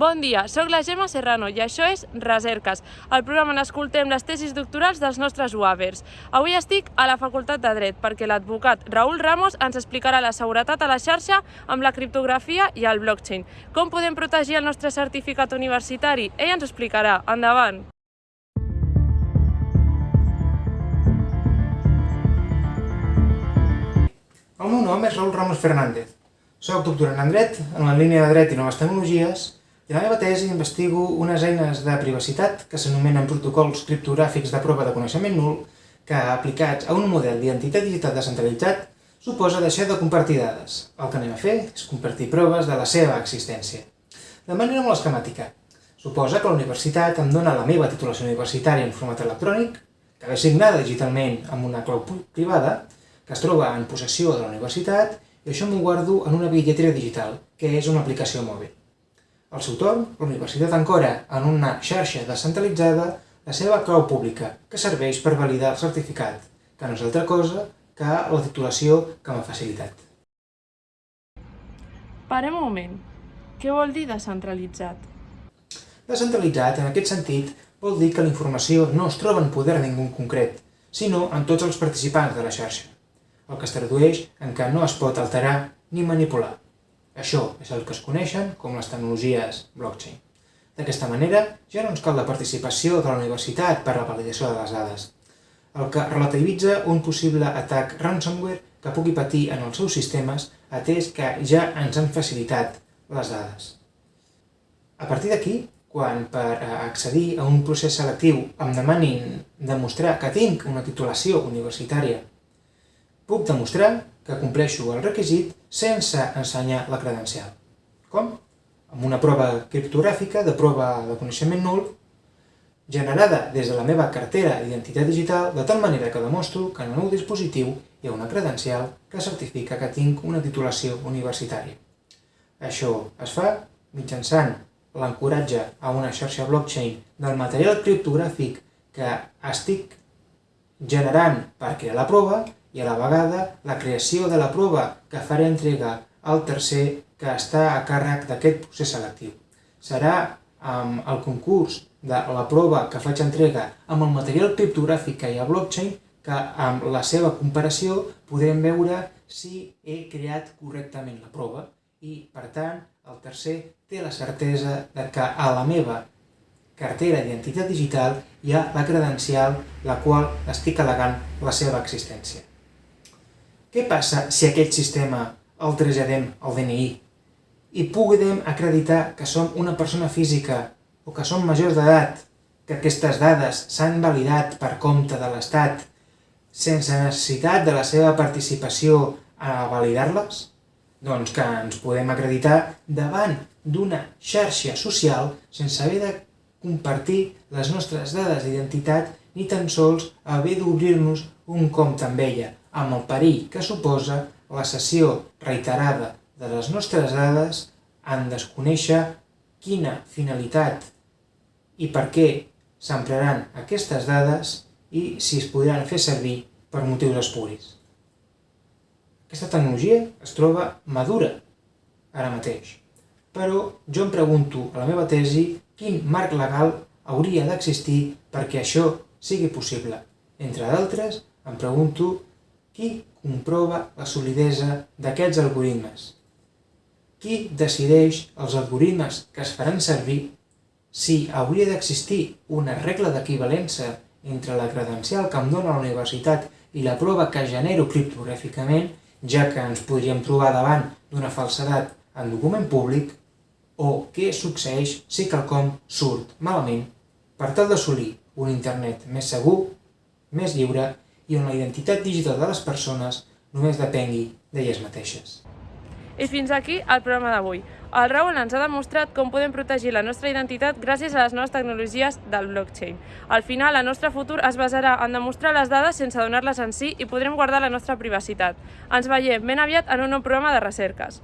Bon dia, sóc la Gemma Serrano i això és Recerques, el programa on escoltem les tesis doctorals dels nostres UAVers. Avui estic a la Facultat de Dret perquè l'advocat Raül Ramos ens explicarà la seguretat a la xarxa amb la criptografia i el blockchain. Com podem protegir el nostre certificat universitari? Ell ens explicarà. Endavant! El meu nom és Raül Ramos Fernández. Soc doctorant en dret, en la línia de dret i noves tecnologies, i la meva tesi investigo unes eines de privacitat que s'anomenen protocols criptogràfics de prova de coneixement nul que, aplicats a un model d'identitat digital descentralitzat, suposa deixar de compartir dades. El que anem a fer és compartir proves de la seva existència. De manera molt esquemàtica. Suposa que la universitat em dona la meva titulació universitària en format electrònic, que ve signada digitalment amb una clau privada, que es troba en possessió de la universitat i això m'ho guardo en una bitlletera digital, que és una aplicació mòbil. Al seu torn, la universitat encora en una xarxa descentralitzada la seva clau pública, que serveix per validar el certificat, que no és altra cosa que la titulació que m'ha facilitat. Parem un moment. Què vol dir descentralitzat? Descentralitzat, en aquest sentit, vol dir que la informació no es troba en poder de ningú concret, sinó en tots els participants de la xarxa el que es tradueix en què no es pot alterar ni manipular. Això és el que es coneixen com les tecnologies blockchain. D'aquesta manera, ja no ens cal la participació de la universitat per a la validació de les dades, el que relativitza un possible atac ransomware que pugui patir en els seus sistemes atès que ja ens han facilitat les dades. A partir d'aquí, quan per accedir a un procés selectiu em demanin demostrar que tinc una titulació universitària Puc demostrar que compleixo el requisit sense ensenyar la credencial. Com? Amb una prova criptogràfica de prova de coneixement nul generada des de la meva cartera d'identitat digital de tal manera que demostro que en el meu dispositiu hi ha una credencial que certifica que tinc una titulació universitària. Això es fa mitjançant l'ancoratge a una xarxa blockchain del material criptogràfic que estic generant per crear la prova i a la vegada la creació de la prova que faré entrega al tercer que està a càrrec d'aquest procés selectiu. Serà amb el concurs de la prova que faig entrega amb el material criptogràfic que hi ha a blockchain que amb la seva comparació podrem veure si he creat correctament la prova i, per tant, el tercer té la certesa de que a la meva cartera d'identitat digital hi ha la credencial la qual estic al·legant la seva existència. Què passa si aquest sistema el traslladem al DNI i puguem acreditar que som una persona física o que som majors d'edat, que aquestes dades s'han validat per compte de l'Estat sense necessitat de la seva participació a validar-les? Doncs que ens podem acreditar davant d'una xarxa social sense haver de compartir les nostres dades d'identitat ni tan sols haver d'obrir-nos un compte amb ella, amb el perill que suposa la cessió reiterada de les nostres dades en desconèixer quina finalitat i per què s'empraran aquestes dades i si es podran fer servir per motius espuris. Aquesta tecnologia es troba madura ara mateix, però jo em pregunto a la meva tesi quin marc legal hauria d'existir perquè això sigui possible. Entre d'altres, em pregunto qui comprova la solidesa d'aquests algoritmes? Qui decideix els algoritmes que es faran servir si hauria d'existir una regla d'equivalència entre la credencial que em dona la universitat i la prova que genero criptogràficament, ja que ens podríem trobar davant d'una falsedat en document públic, o què succeeix si quelcom surt malament per tal d'assolir un internet més segur, més lliure i on la identitat digital de les persones només depengui d'elles mateixes. I fins aquí el programa d'avui. El Raül ens ha demostrat com podem protegir la nostra identitat gràcies a les noves tecnologies del blockchain. Al final, el nostre futur es basarà en demostrar les dades sense donar-les en si i podrem guardar la nostra privacitat. Ens veiem ben aviat en un nou programa de recerques.